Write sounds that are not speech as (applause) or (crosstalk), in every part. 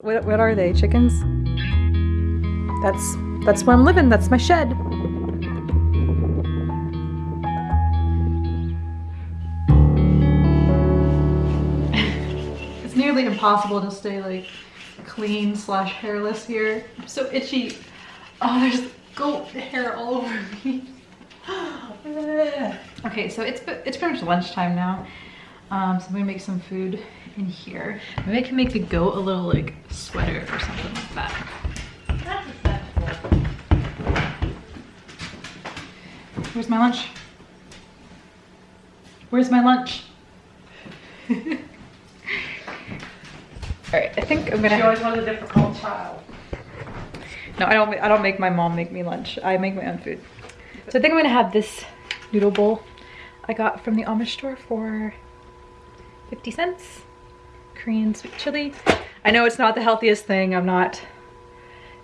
What, what are they? Chickens? That's that's where I'm living. That's my shed. it's nearly impossible to stay like clean slash hairless here. I'm so itchy. Oh, there's goat hair all over me. (gasps) okay, so it's it's pretty much lunchtime now. Um, so I'm gonna make some food in here. Maybe I can make the goat a little like sweater or something like that. Where's my lunch? Where's my lunch? (laughs) All right, I think I'm gonna. She always was a difficult child. No, I don't. I don't make my mom make me lunch. I make my own food. So I think I'm gonna have this noodle bowl I got from the Amish store for 50 cents. Korean sweet chili. I know it's not the healthiest thing. I'm not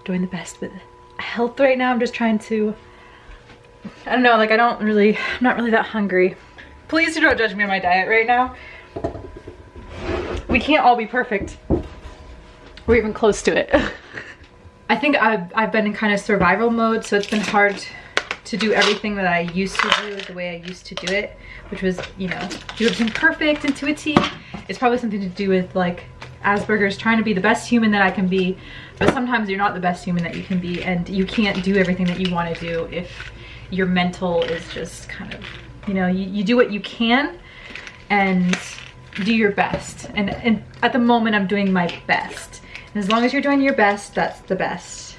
doing the best with health right now. I'm just trying to, I don't know, like I don't really, I'm not really that hungry. Please do not judge me on my diet right now. We can't all be perfect. We're even close to it. (laughs) I think I've, I've been in kind of survival mode, so it's been hard to do everything that I used to do the way I used to do it, which was, you know, do everything perfect and to a T. It's probably something to do with like Asperger's trying to be the best human that I can be, but sometimes you're not the best human that you can be and you can't do everything that you want to do if your mental is just kind of, you know, you, you do what you can and do your best. And, and at the moment I'm doing my best. And as long as you're doing your best, that's the best.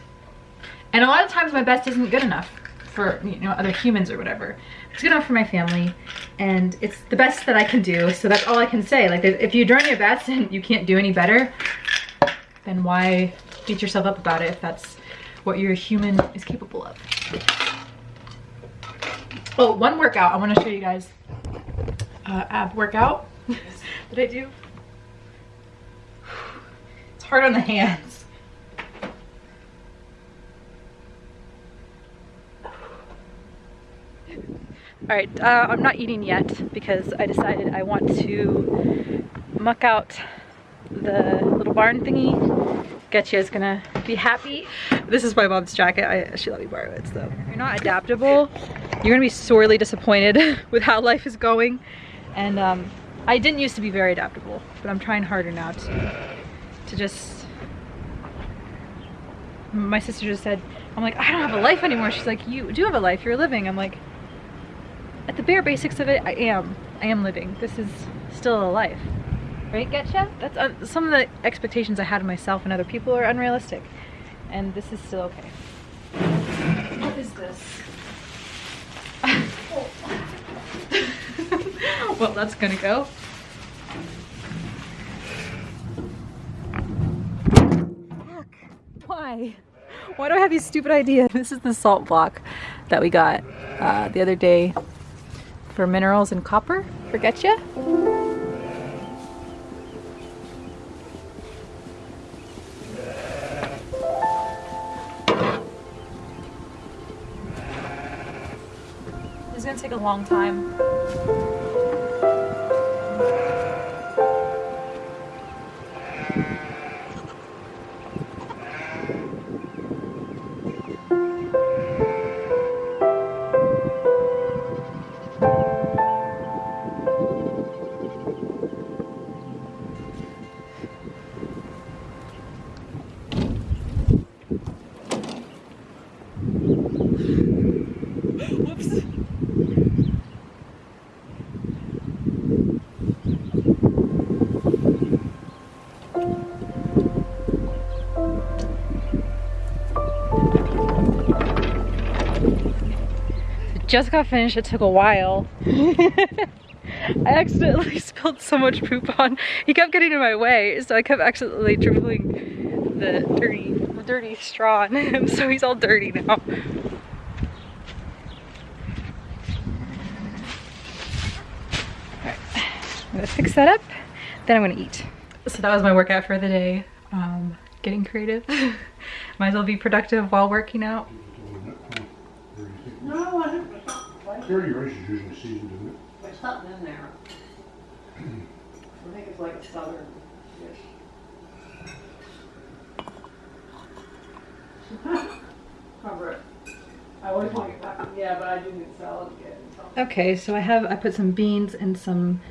And a lot of times my best isn't good enough for you know other humans or whatever. It's good enough for my family and it's the best that i can do so that's all i can say. Like if you're doing your best and you can't do any better then why beat yourself up about it if that's what your human is capable of? Oh one workout i want to show you guys. Uh, ab workout. (laughs) That i do? (sighs) It's hard on the hands All right, uh, I'm not eating yet because I decided I want to muck out the little barn thingy. Getcha is gonna be happy. This is my mom's jacket. I, she let me borrow it, so. If you're not adaptable, you're gonna be sorely disappointed (laughs) with how life is going. And um, I didn't used to be very adaptable, but I'm trying harder now to, to just, my sister just said, I'm like, I don't have a life anymore. She's like, you do have a life, you're living. I'm like, at the bare basics of it, I am. I am living. This is still a life. Right, Getcha? That's uh, some of the expectations I had of myself and other people are unrealistic. And this is still okay. What is this? (laughs) well, that's gonna go. Why? Why do I have these stupid ideas? This is the salt block that we got uh, the other day for minerals and copper. Forget? This is gonna take a long time. Just got finished. It took a while. (laughs) I accidentally (laughs) spilled so much poop on. He kept getting in my way, so I kept accidentally dribbling the dirty, the dirty straw on him, (laughs) so he's all dirty now. I'm gonna fix that up, then I'm gonna eat. So that was my workout for the day. Um, getting creative. Might as well be productive while working out. No, I don't. Dirty rice is usually seasoned, isn't it? There's something in there. I think it's like a southern dish. (laughs) Cover it. I always want to get back, yeah, but I do need salad again. Okay, so I have I put some beans and some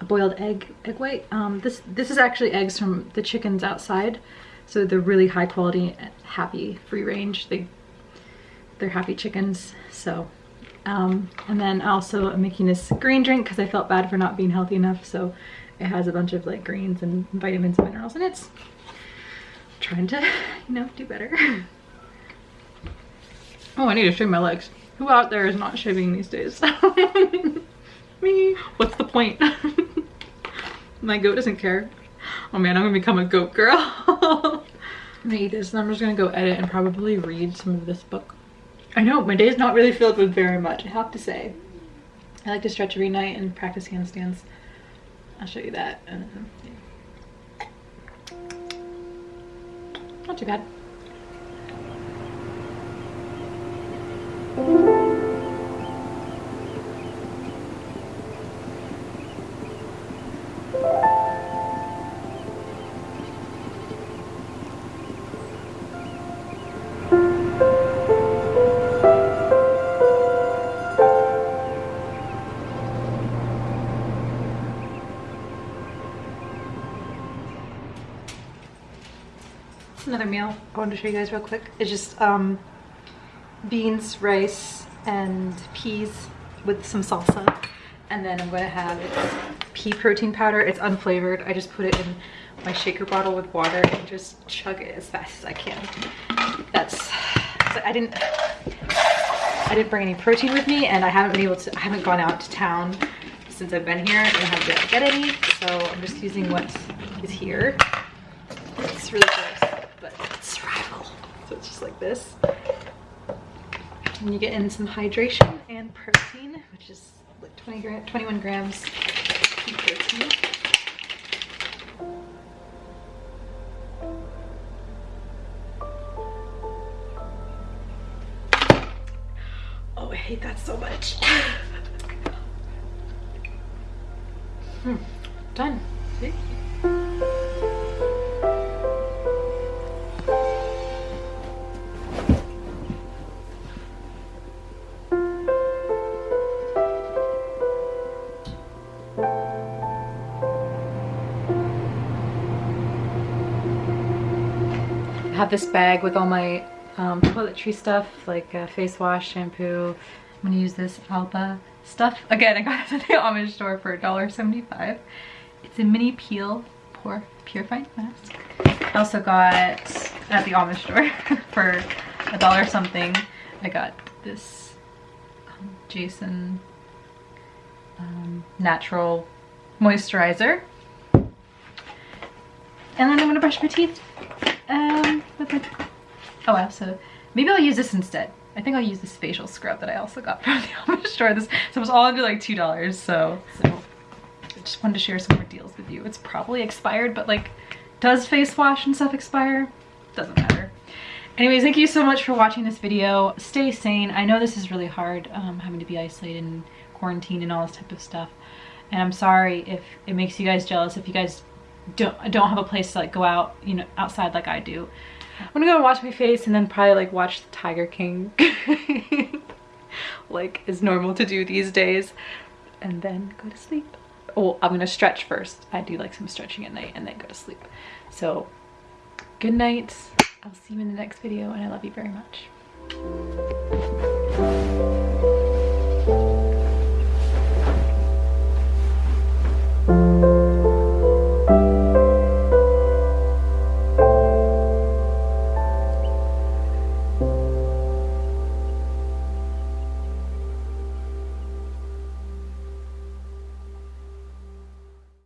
a boiled egg egg white. Um, this this is actually eggs from the chickens outside, so they're really high quality, happy, free range. They they're happy chickens. So, um, and then also I'm making this green drink because I felt bad for not being healthy enough. So it has a bunch of like greens and vitamins and minerals, and it's trying to (laughs) you know do better. (laughs) Oh, I need to shave my legs. Who out there is not shaving these days? (laughs) Me. What's the point? my goat doesn't care. Oh man, I'm gonna become a goat girl. I'm gonna eat this and I'm just gonna go edit and probably read some of this book. I know, my day is not really filled with very much, I have to say. I like to stretch every night and practice handstands. I'll show you that. Then, yeah. Not too bad. Another meal I wanted to show you guys real quick. It's just um, beans, rice, and peas with some salsa. And then I'm gonna have pea protein powder. It's unflavored. I just put it in my shaker bottle with water and just chug it as fast as I can. That's, I didn't, I didn't bring any protein with me and I haven't been able to, I haven't gone out to town since I've been here and haven't been able to get any. So I'm just using what is here. It's really gross, but it's survival. So it's just like this. And you get in some hydration and protein, which is like 20 gram, 21 grams of protein. Oh, I hate that so much. (laughs) hmm. Done. See? Have this bag with all my um, toiletry stuff like uh, face wash, shampoo. I'm gonna use this Alba stuff. Again, I got it at the Amish store for $1.75. It's a mini peel pore purifying mask. I also got at the Amish store (laughs) for a dollar something. I got this um, Jason um, natural moisturizer. And then I'm gonna brush my teeth um, oh wow, so maybe I'll use this instead. I think I'll use this facial scrub that I also got (laughs) from the Amish store. This so it was all under like two dollars. So so I just wanted to share some more deals with you. It's probably expired, but like, does face wash and stuff expire? Doesn't matter. Anyways, thank you so much for watching this video. Stay sane. I know this is really hard, um, having to be isolated and quarantine and all this type of stuff. And I'm sorry if it makes you guys jealous, if you guys don't don't have a place to like go out you know outside like I do I'm gonna go wash my face and then probably like watch the Tiger King. (laughs) Like is normal to do these days. And then go to sleep. Oh I'm gonna stretch first. I do like some stretching at night and then go to sleep. So good night. I'll see you in the next video and I love you very much